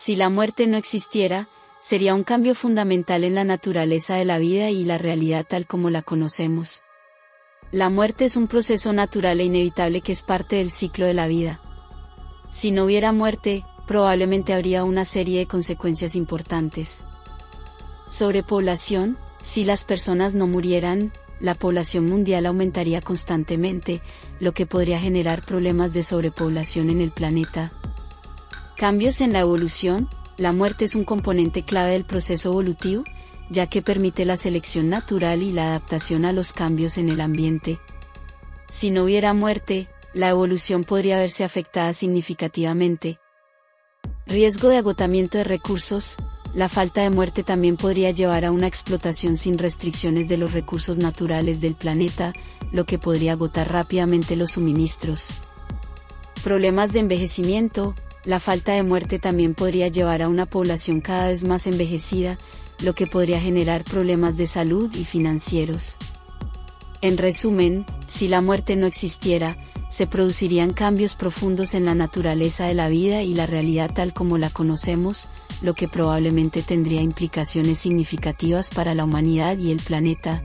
Si la muerte no existiera, sería un cambio fundamental en la naturaleza de la vida y la realidad tal como la conocemos. La muerte es un proceso natural e inevitable que es parte del ciclo de la vida. Si no hubiera muerte, probablemente habría una serie de consecuencias importantes. Sobrepoblación, si las personas no murieran, la población mundial aumentaría constantemente, lo que podría generar problemas de sobrepoblación en el planeta. Cambios en la evolución, la muerte es un componente clave del proceso evolutivo, ya que permite la selección natural y la adaptación a los cambios en el ambiente. Si no hubiera muerte, la evolución podría verse afectada significativamente. Riesgo de agotamiento de recursos, la falta de muerte también podría llevar a una explotación sin restricciones de los recursos naturales del planeta, lo que podría agotar rápidamente los suministros. Problemas de envejecimiento, la falta de muerte también podría llevar a una población cada vez más envejecida, lo que podría generar problemas de salud y financieros. En resumen, si la muerte no existiera, se producirían cambios profundos en la naturaleza de la vida y la realidad tal como la conocemos, lo que probablemente tendría implicaciones significativas para la humanidad y el planeta,